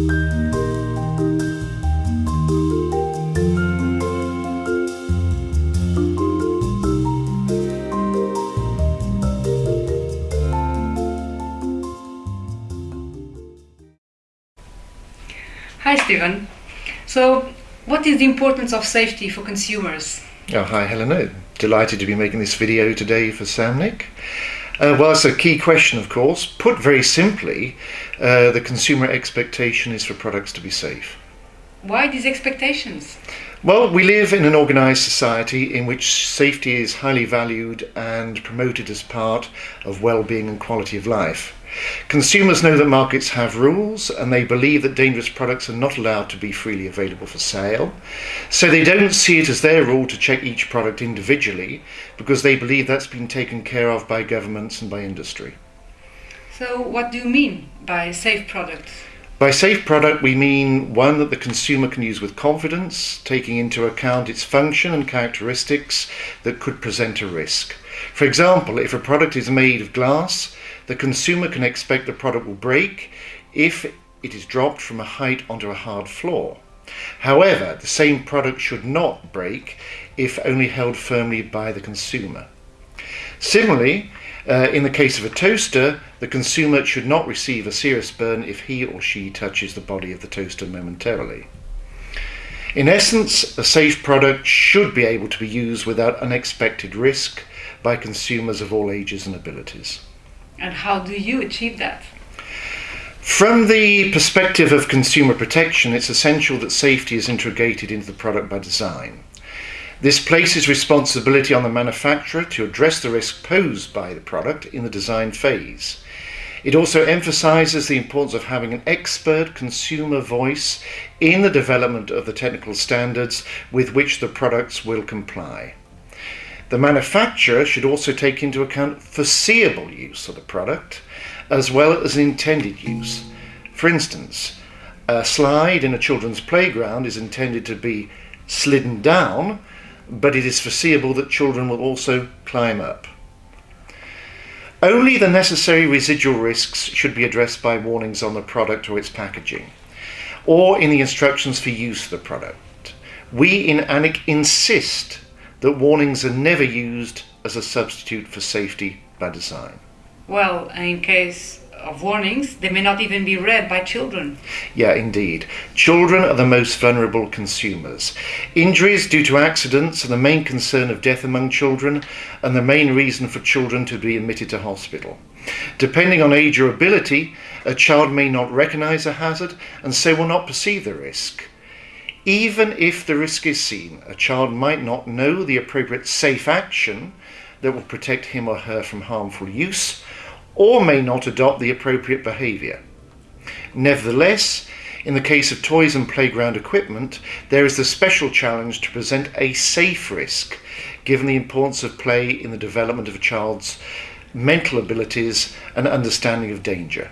Hi, Stephen. So, what is the importance of safety for consumers? Oh, hi, Helena. Delighted to be making this video today for Samnic. Uh, well, it's a key question, of course. Put very simply, uh, the consumer expectation is for products to be safe. Why these expectations? Well, we live in an organised society in which safety is highly valued and promoted as part of well-being and quality of life. Consumers know that markets have rules and they believe that dangerous products are not allowed to be freely available for sale. So they don't see it as their rule to check each product individually because they believe that's been taken care of by governments and by industry. So, what do you mean by safe products? By safe product, we mean one that the consumer can use with confidence, taking into account its function and characteristics that could present a risk. For example, if a product is made of glass, the consumer can expect the product will break if it is dropped from a height onto a hard floor. However, the same product should not break if only held firmly by the consumer. Similarly, uh, in the case of a toaster, the consumer should not receive a serious burn if he or she touches the body of the toaster momentarily. In essence, a safe product should be able to be used without unexpected risk by consumers of all ages and abilities. And how do you achieve that? From the perspective of consumer protection, it's essential that safety is integrated into the product by design. This places responsibility on the manufacturer to address the risk posed by the product in the design phase. It also emphasizes the importance of having an expert consumer voice in the development of the technical standards with which the products will comply. The manufacturer should also take into account foreseeable use of the product as well as intended use. For instance, a slide in a children's playground is intended to be slidden down, but it is foreseeable that children will also climb up. Only the necessary residual risks should be addressed by warnings on the product or its packaging, or in the instructions for use of the product. We in ANEC insist that warnings are never used as a substitute for safety by design. Well, in case of warnings, they may not even be read by children. Yeah, indeed. Children are the most vulnerable consumers. Injuries due to accidents are the main concern of death among children and the main reason for children to be admitted to hospital. Depending on age or ability, a child may not recognise a hazard and so will not perceive the risk. Even if the risk is seen, a child might not know the appropriate safe action that will protect him or her from harmful use, or may not adopt the appropriate behaviour. Nevertheless, in the case of toys and playground equipment, there is the special challenge to present a safe risk, given the importance of play in the development of a child's mental abilities and understanding of danger.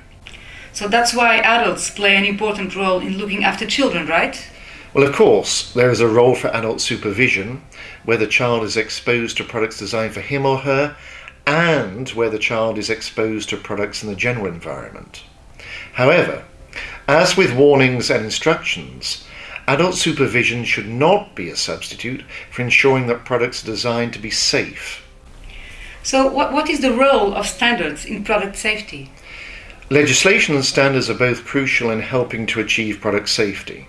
So that's why adults play an important role in looking after children, right? Well, of course, there is a role for adult supervision where the child is exposed to products designed for him or her and where the child is exposed to products in the general environment. However, as with warnings and instructions, adult supervision should not be a substitute for ensuring that products are designed to be safe. So, what, what is the role of standards in product safety? Legislation and standards are both crucial in helping to achieve product safety.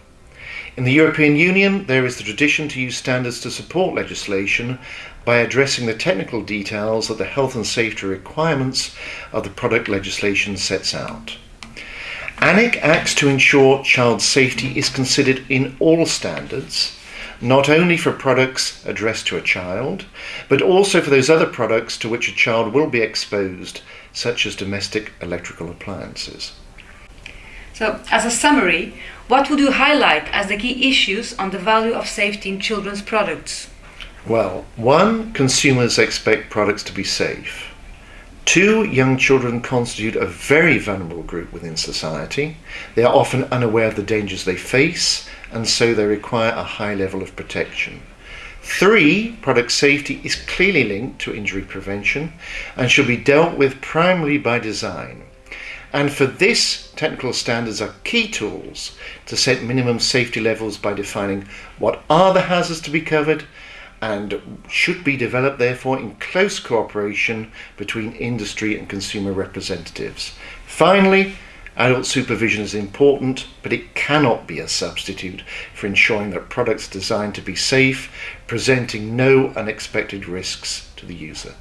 In the European Union, there is the tradition to use standards to support legislation by addressing the technical details that the health and safety requirements of the product legislation sets out. ANEC acts to ensure child safety is considered in all standards, not only for products addressed to a child, but also for those other products to which a child will be exposed, such as domestic electrical appliances. So, as a summary, what would you highlight as the key issues on the value of safety in children's products? Well, one, consumers expect products to be safe. Two, young children constitute a very vulnerable group within society. They are often unaware of the dangers they face, and so they require a high level of protection. Three, product safety is clearly linked to injury prevention and should be dealt with primarily by design. And for this, technical standards are key tools to set minimum safety levels by defining what are the hazards to be covered and should be developed therefore in close cooperation between industry and consumer representatives. Finally, adult supervision is important, but it cannot be a substitute for ensuring that products designed to be safe, presenting no unexpected risks to the user.